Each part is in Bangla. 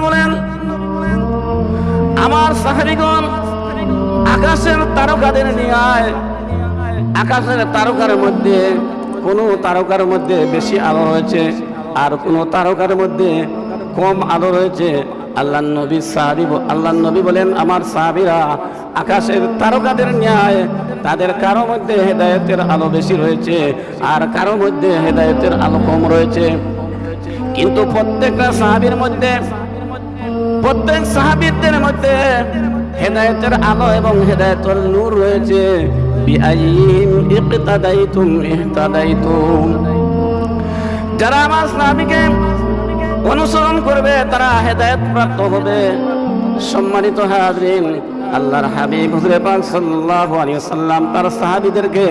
বলেন আমার সাহাবীগণ আকাশের তারকাদের নিয়ে আকাশের তারকার মধ্যে কোন তারকার মধ্যে বেশি আলো রয়েছে আর কোন তারকার মধ্যে কম আলো রয়েছে আল্লাহ নবী সাহাবি আল্লাহ নবী বলেন, আমার সাহাবিরা আকাশের তারকাদের ন্যায় তাদের কারও মধ্যে হেদায়তের আলো বেশি রয়েছে আর কারও মধ্যে হেদায়তের আলো কম রয়েছে। কিন্তু প্রত্যেকটা সাহাবির মধ্যে, প্রত্যেক সাহাবিদের মধ্যে হেদায়তের আলো এবং হেদায়েতের নূর রয়েছে। যারা আমার সাহাবীকে অনুসরণ করবে, তারা হেদায়েত প্রাপ্ত হবে। সম্মানিত হাজরিন, আল্লাহর হাবিব হুজুরে পাক সাল্লাল্লাহু আলাইহি ওয়াসাল্লাম তার সাহাবীদেরকে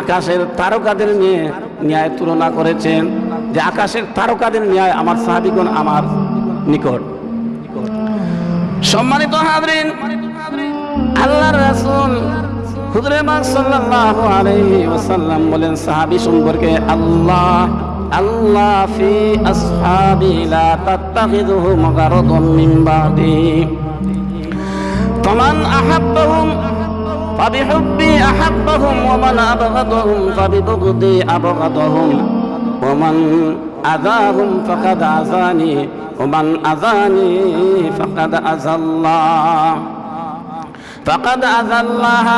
আকাশের তারকাদের নিয়ে ন্যায় তুলনা করেছেন যে আকাশের তারকাদের ন্যায় আমার সাহাবীগণ আমার নিকট। সম্মানিত হাজরিন, আল্লাহর রাসূল হুজুরে পাক সাল্লাল্লাহু আলাইহি ওয়াসাল্লাম বলেন, সাহাবী সম্পর্কে আল্লাহ الله في أصحابي لا تتخذهم غرضا من بعدي. فمن أحبهم فبحبي أحبهم ومن أبغضهم فببغضي أبغضهم. ومن أذاهم فقد أذاني ومن أذاني فقد أذى الله فقد أذى الله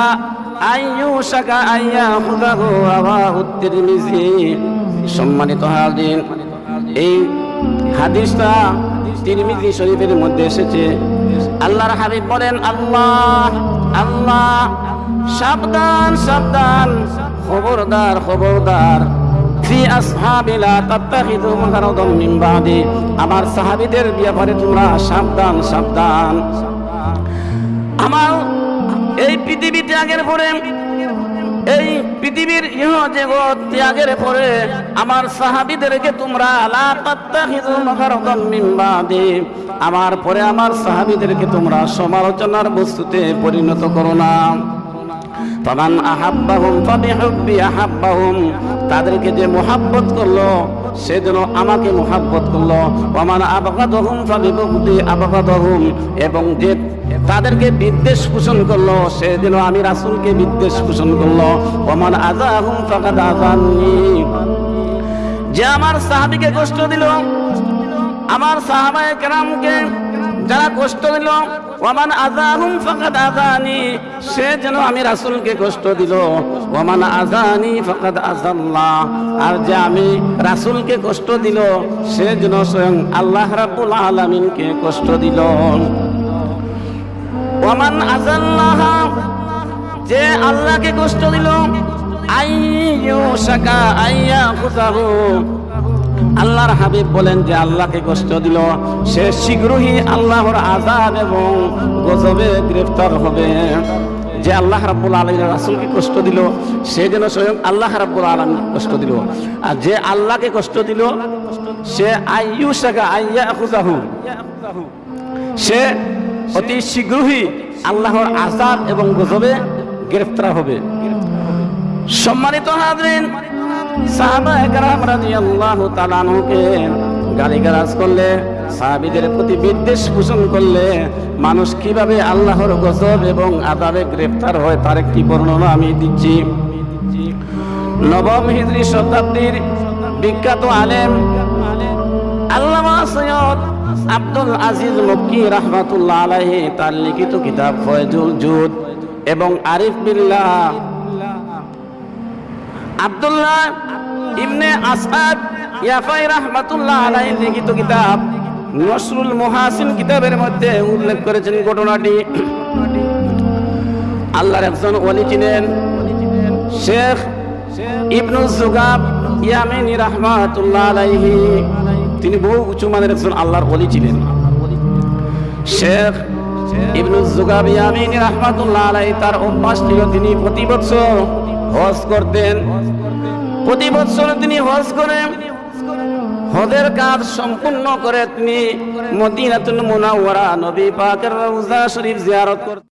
أن يوشك أن يأخذه رواه الترمذي. সম্মানিত হাজির এই হাদিসটা তিরমিজি শরীফের মধ্যে এসেছে। আল্লাহর হাবিব বলেন, আল্লাহ আল্লাহ, সাবধান সাবধান, খবরদার খবরদার। আমার সাহাবীদের ব্যাপারে তোমরা সাবধান সাবধান। আমার এই পৃথিবী ত্যাগের পরে এই পৃথিবীর ইহ জগৎ ত্যাগের পরে আমার সাহাবীদেরকে তোমরা আমার পরে আমার সাহাবিদেরকে তোমরা সমালোচনার বস্তুতে পরিণত করো না। ফামান আহাব্বাহুম ফাবিহুব্বি আহাব্বাহুম, তাদেরকে যে মোহাব্বত করল, সে যেন আমাকে মোহাব্বত করল। ওমান আবগাদহুম ফাবিবুগদি আবগাদহুম, এবং যে তাদেরকে বিদ্বেষ পোষণ করল সে যেন আমি রাসূলকে বিদ্বেষ পোষণ করল। ওমান আযাহুম ফাকাদ আযাননি। যে আমার সাহাবীকে কষ্ট দিল, আমার সাহাবায়ে কেরামকে যারা কষ্ট দিল, ওমান আজাহুম ফাকাদ আজানি সে যেন আমি রাসূলকে কষ্ট দিল। ওমান আজানি ফাকাদ আজাল্লাহ আর যে আমি রাসূলকে কষ্ট দিল, সে যেন স্বয়ং আল্লাহ রাব্বুল আলামিনকে কষ্ট দিল। ওমান আজাল্লাহ, যে আল্লাহকে কষ্ট দিল, আইয়ু আইয়া আল্লাহর হাবিব বলেন যে আল্লাহকে কষ্ট দিল, সে শীঘ্রই আল্লাহর আজাদ এবং গজবে গ্রেফতার হবে। যে আল্লাহ রাব্বুল আলামিন রাসূলকে কষ্ট দিল, সে যেন স্বয়ং আল্লাহ রাব্বুল আলামিন কষ্ট দিল। আর যে আল্লাহকে কষ্ট দিল, সে আইয়া খুজাহু সে অতি শীঘ্রই আল্লাহর আজাদ এবং গজবে গ্রেফতার হবে। সম্মানিত হাজরিন, সাহাবা একরাম রাদিয়াল্লাহু তাআলা আনহুকে গালিগালাজ করলে, সাহাবীদের প্রতি বিদ্বেষ পোষণ করলে মানুষ কীভাবে আল্লাহর গজব এবং আদাবে গ্রেফতার হয় তার একটি বর্ণনা আমি দিচ্ছি। নবম হিজরি শতাব্দীর বিখ্যাত আলেম আল্লামা সৈয়দ আব্দুল আজিজ মক্কি রাহমাতুল্লাহ আলাইহি তার লিখিত কিতাব ফয়জুল জুদ এবং আরিফ বিল্লাহ। আব্দুল্লাহ ইবনে আসাদ ইয়াফাই রাহমাতুল্লাহ আলাইহি লিখিত কিতাব নসরুল মুহাসিন কিতাবের মধ্যে উল্লেখ করেছেন ঘটনাটি। আল্লাহর একজন ওলি ছিলেন শেখ ইবনু জুগাব ইয়ামিনী রাহমাতুল্লাহ আলাইহি। তিনি বহু উঁচু মানের একজন আল্লাহর ওলি ছিলেন। শেখ ইবনু জুগাব ইয়ামিনী রাহমাতুল্লাহ আলাইহি তার অভ্যাস ছিল তিনি প্রতি বছর হজ করতেন। প্রতি বছর তিনি হজ করেন। হজের কাজ সম্পূর্ণ করে তিনি মদিনাতুল মুনাওয়ারা নবী পাকের রওজা শরীফ জিয়ারত করতে